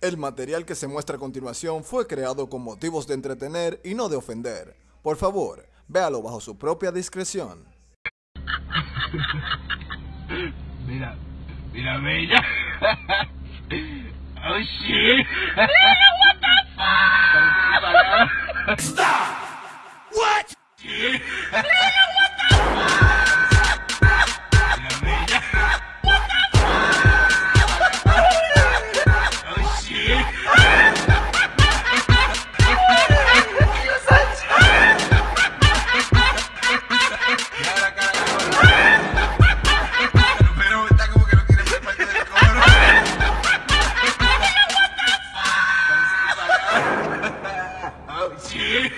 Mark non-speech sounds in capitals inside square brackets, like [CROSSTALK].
El material que se muestra a continuación fue creado con motivos de entretener y no de ofender. Por favor, véalo bajo su propia discreción. [LAUGHS] Mira, mira, bella. [LAUGHS] Oh shit. what the [LAUGHS] fuck? Stop. What? you.